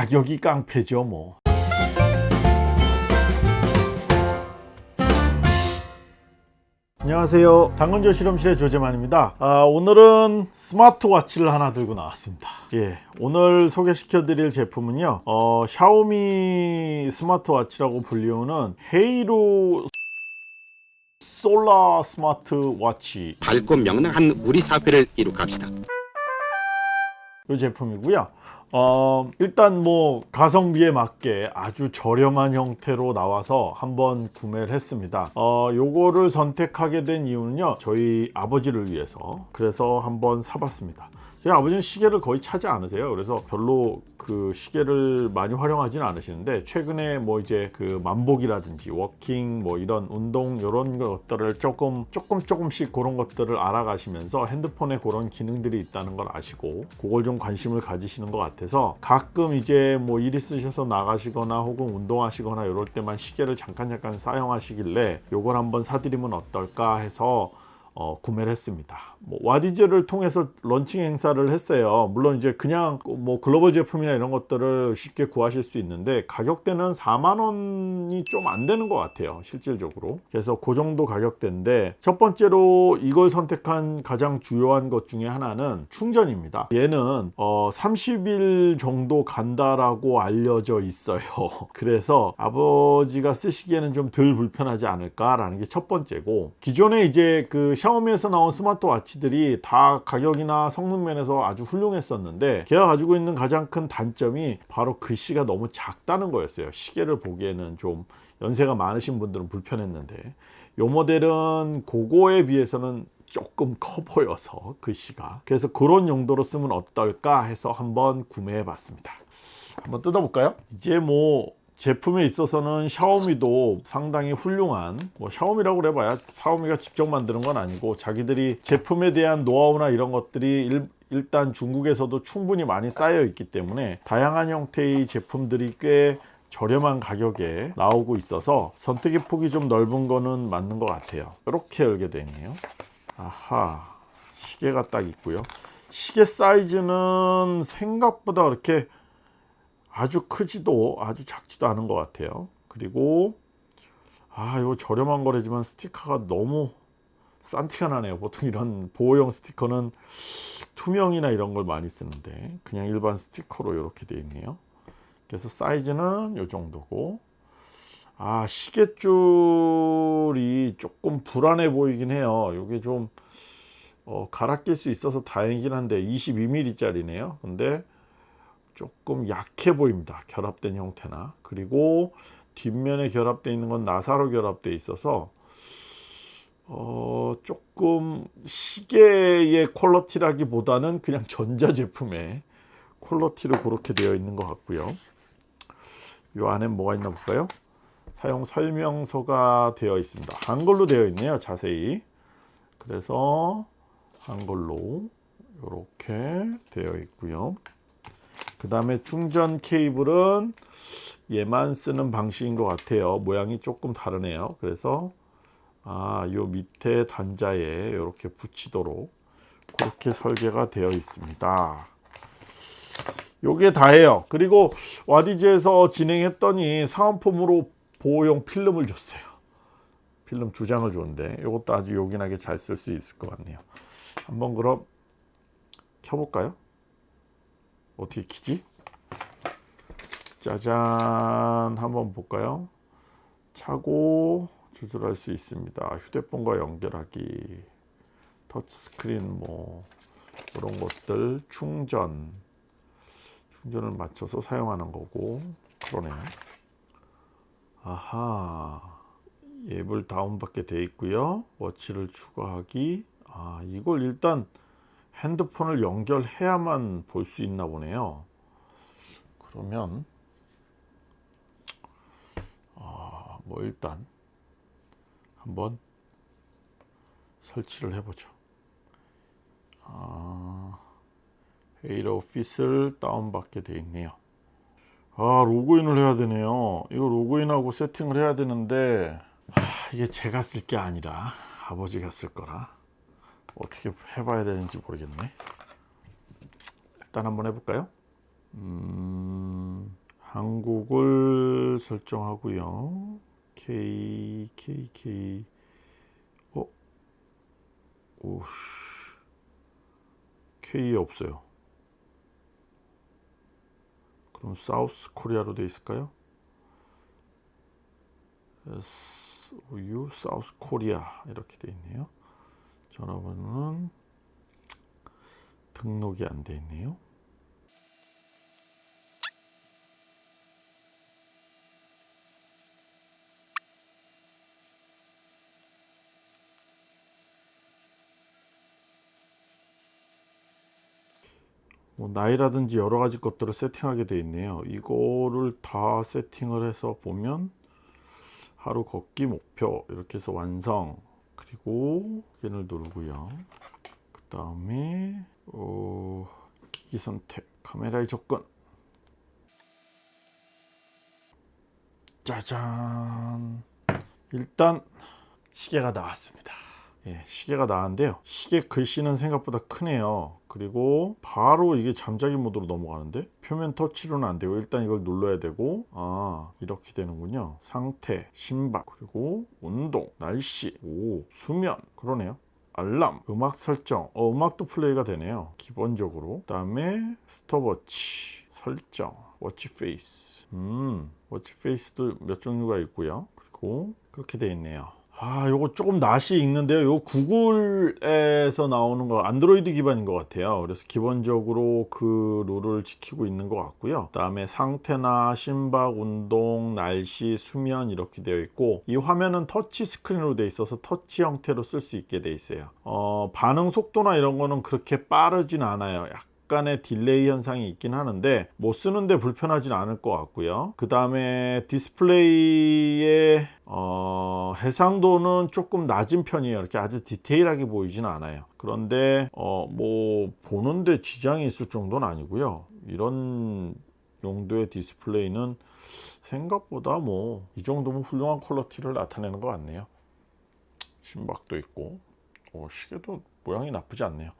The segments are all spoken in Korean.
가격이 깡패죠 뭐. 안녕하세요. 당근조 실험실의 조재만입니다. 아, 오늘은 스마트워치를 하나 들고 나왔습니다. 예, 오늘 소개시켜 드릴 제품은요 어, 샤오미 스마트워치라고 불리우는 헤이로 솔라 스마트워치. 밝고 명랑한 우리 사회를 이룩합시다. 이 제품이고요 어, 일단 뭐 가성비에 맞게 아주 저렴한 형태로 나와서 한번 구매를 했습니다. 어, 요거를 선택하게 된 이유는요 저희 아버지를 위해서. 그래서 한번 사봤습니다 저희 아버지는 시계를 거의 차지 않으세요. 그래서 별로 그 시계를 많이 활용하지는 않으시는데 최근에 뭐 이제 그 만보기라든지 walking 뭐 이런 운동 이런 것들을 조금 조금 조금씩 그런 것들을 알아가시면서 핸드폰에 그런 기능들이 있다는 걸 아시고 그걸 좀 관심을 가지시는 것 같아서 가끔 이제 뭐 일 있으셔서 나가시거나 혹은 운동하시거나 이럴 때만 시계를 잠깐 잠깐 사용하시길래 요걸 한번 사드리면 어떨까 해서 어, 구매를 했습니다. 뭐 와디즈를 통해서 런칭 행사를 했어요. 물론 이제 그냥 뭐 글로벌 제품이나 이런 것들을 쉽게 구하실 수 있는데 가격대는 4만 원이 좀 안 되는 것 같아요. 실질적으로. 그래서 그 정도 가격대인데 첫 번째로 이걸 선택한 가장 주요한 것 중에 하나는 충전입니다. 얘는 어, 30일 정도 간다라고 알려져 있어요. 그래서 아버지가 쓰시기에는 좀 덜 불편하지 않을까 라는 게 첫 번째고 기존에 이제 그 샤오미에서 나온 스마트워치들이 다 가격이나 성능 면에서 아주 훌륭했었는데 걔가 가지고 있는 가장 큰 단점이 바로 글씨가 너무 작다는 거였어요. 시계를 보기에는 좀 연세가 많으신 분들은 불편했는데 요 모델은 그거에 비해서는 조금 커 보여서 글씨가. 그래서 그런 용도로 쓰면 어떨까 해서 한번 구매해 봤습니다. 한번 뜯어볼까요? 이제 뭐 제품에 있어서는 샤오미도 상당히 훌륭한 뭐 샤오미라고 그래봐야 샤오미가 직접 만드는 건 아니고 자기들이 제품에 대한 노하우나 이런 것들이 일, 일단 중국에서도 충분히 많이 쌓여 있기 때문에 다양한 형태의 제품들이 꽤 저렴한 가격에 나오고 있어서 선택의 폭이 좀 넓은 거는 맞는 것 같아요. 이렇게 열게 되네요. 아하 시계가 딱 있고요. 시계 사이즈는 생각보다 그렇게 아주 크지도 아주 작지도 않은 것 같아요. 그리고 아 이거 저렴한 거래지만 스티커가 너무 싼 티가 나네요. 보통 이런 보호용 스티커는 투명이나 이런 걸 많이 쓰는데 그냥 일반 스티커로 이렇게 되어 있네요. 그래서 사이즈는 이 정도고. 아 시계줄이 조금 불안해 보이긴 해요. 이게 좀 어, 갈아 낄 수 있어서 다행이긴 한데 22mm 짜리네요. 근데 조금 약해 보입니다. 결합된 형태나. 그리고 뒷면에 결합되어 있는 건 나사로 결합되어 있어서 어, 조금 시계의 퀄러티라기보다는 그냥 전자제품의 퀄러티로 그렇게 되어 있는 것 같고요. 이 안에 뭐가 있나 볼까요? 사용 설명서가 되어 있습니다. 한글로 되어 있네요 자세히. 그래서 한글로 이렇게 되어 있고요 그 다음에 충전 케이블은 얘만 쓰는 방식인 것 같아요. 모양이 조금 다르네요. 그래서 아요 밑에 단자에 이렇게 붙이도록 그렇게 설계가 되어 있습니다. 요게 다예요. 그리고 와디즈에서 진행했더니 사은품으로 보호용 필름을 줬어요. 필름 두 장을 줬는데 이것도 아주 요긴하게 잘 쓸 수 있을 것 같네요. 한번 그럼 켜볼까요 어떻게 키지? 짜잔 한번 볼까요? 차고 조절할 수 있습니다. 휴대폰과 연결하기 터치스크린 뭐 그런 것들 충전 충전을 맞춰서 사용하는 거고 그러네요. 아하 앱을 다운받게 돼 있고요. 워치를 추가하기 아 이걸 일단 핸드폰을 연결해야만 볼 수 있나 보네요. 그러면 아, 뭐 일단 한번 설치를 해보죠. 아, 헤이러 오피스를 다운받게 되어 있네요. 아 로그인을 해야 되네요. 이거 로그인하고 세팅을 해야 되는데 아, 이게 제가 쓸 게 아니라 아버지가 쓸 거라 어떻게 해봐야 되는지 모르겠네 일단 한번 해볼까요 음... 한국을 설정하고요. K K K 어? 오씨 K 없어요. 그럼 사우스 코리아로 돼 있을까요? S O U 사우스 코리아 이렇게 돼 있네요. 전화번호는 등록이 안 돼 있네요. 뭐 나이라든지 여러 가지 것들을 세팅하게 돼 있네요. 이거를 다 세팅을 해서 보면 하루 걷기 목표 이렇게 해서 완성 그리고 확인을 누르고요. 그 다음에 어, 기기 선택 카메라의 접근 짜잔 일단 시계가 나왔습니다. 예, 시계가 나왔는데요. 시계 글씨는 생각보다 크네요. 그리고 바로 이게 잠자기 모드로 넘어가는데 표면 터치로는 안 되고 일단 이걸 눌러야 되고 아 이렇게 되는군요. 상태, 심박, 그리고 운동, 날씨, 오 수면 그러네요. 알람, 음악 설정, 어, 음악도 플레이가 되네요. 기본적으로. 그 다음에 스톱워치 설정, watch face. 음, watch face도 몇 종류가 있고요. 그리고 그렇게 돼 있네요. 아, 요거 조금 낯이 익는데요. 요 구글에서 나오는 거 안드로이드 기반인 것 같아요. 그래서 기본적으로 그 룰을 지키고 있는 것 같고요. 그 다음에 상태나 심박, 운동, 날씨, 수면 이렇게 되어 있고 이 화면은 터치 스크린으로 돼 있어서 터치 형태로 쓸 수 있게 돼 있어요. 어, 반응 속도나 이런 거는 그렇게 빠르진 않아요. 약간의 delay 현상이 있긴 하는데 못 쓰는데 불편하진 않을 것 같고요. 그 다음에 디스플레이의 어, 해상도는 조금 낮은 편이에요. 이렇게 아주 디테일하게 보이진 않아요. 그런데 어, 뭐 보는데 지장이 있을 정도는 아니고요. 이런 용도의 디스플레이는 생각보다 뭐 이 정도면 훌륭한 퀄러티를 나타내는 것 같네요. 심박도 있고. 어, 시계도 모양이 나쁘지 않네요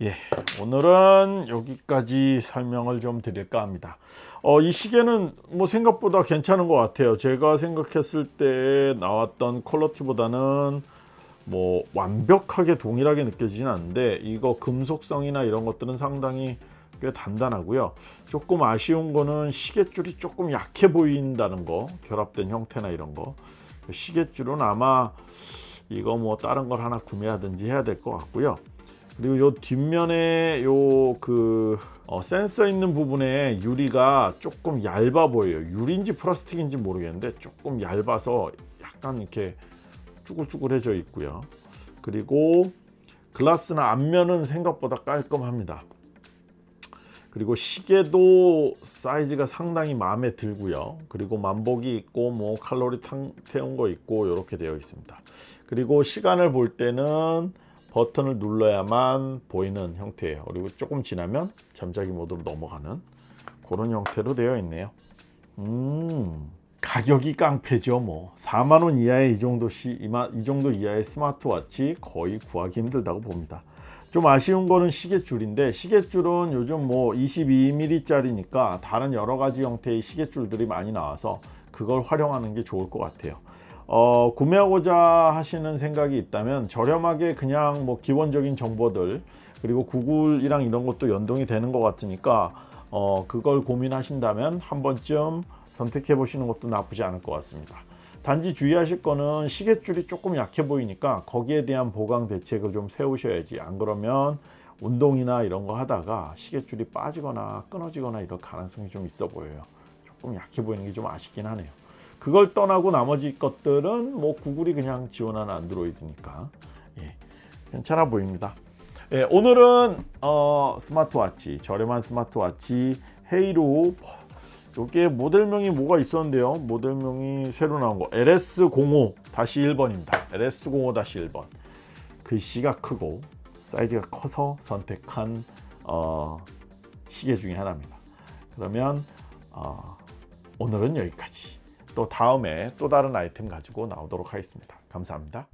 예, 오늘은 여기까지 설명을 좀 드릴까 합니다. 어, 이 시계는 뭐 생각보다 괜찮은 것 같아요. 제가 생각했을 때 나왔던 퀄러티보다는 뭐 완벽하게 동일하게 느껴지진 않는데 이거 금속성이나 이런 것들은 상당히 꽤 단단하고요. 조금 아쉬운 거는 시계줄이 조금 약해 보인다는 거, 결합된 형태나 이런 거. 시계줄은 아마 이거 뭐 다른 걸 하나 구매하든지 해야 될 것 같고요. 그리고 요 뒷면에 요그 어, 센서 있는 부분에 유리가 조금 얇아 보여요. 유리인지 플라스틱인지 모르겠는데 조금 얇아서 약간 이렇게 쭈글쭈글해져 있고요. 그리고 글라스나 앞면은 생각보다 깔끔합니다. 그리고 시계도 사이즈가 상당히 마음에 들고요. 그리고 만복이 있고 뭐 칼로리 태운 거 있고 이렇게 되어 있습니다. 그리고 시간을 볼 때는 버튼을 눌러야만 보이는 형태예요. 그리고 조금 지나면 잠자기 모드로 넘어가는 그런 형태로 되어 있네요. 음 가격이 깡패죠 뭐. 4만원 이하의 이 정도 시, 이 정도 이하의 스마트워치 거의 구하기 힘들다고 봅니다. 좀 아쉬운 거는 시계줄인데 시계줄은 요즘 뭐 22mm 짜리니까 다른 여러 가지 형태의 시계줄들이 많이 나와서 그걸 활용하는 게 좋을 것 같아요 어, 구매하고자 하시는 생각이 있다면 저렴하게 그냥 뭐 기본적인 정보들 그리고 구글이랑 이런 것도 연동이 되는 것 같으니까 어, 그걸 고민하신다면 한 번쯤 선택해 보시는 것도 나쁘지 않을 것 같습니다. 단지 주의하실 거는 시계줄이 조금 약해 보이니까 거기에 대한 보강 대책을 좀 세우셔야지. 안 그러면 운동이나 이런 거 하다가 시계줄이 빠지거나 끊어지거나 이럴 가능성이 좀 있어 보여요. 조금 약해 보이는 게 좀 아쉽긴 하네요 그걸 떠나고 나머지 것들은 뭐 구글이 그냥 지원하는 안드로이드니까. 예, 괜찮아 보입니다. 예, 오늘은 어, 스마트워치 저렴한 스마트워치 헤이로 이게 모델명이 뭐가 있었는데요? 모델명이 새로 나온 거. LS05 1번입니다. LS05 1번. 글씨가 크고 사이즈가 커서 선택한 어, 시계 중에 하나입니다. 그러면 어, 오늘은 여기까지 또 다음에 또 다른 아이템 가지고 나오도록 하겠습니다. 감사합니다.